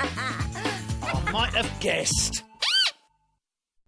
I might have guessed.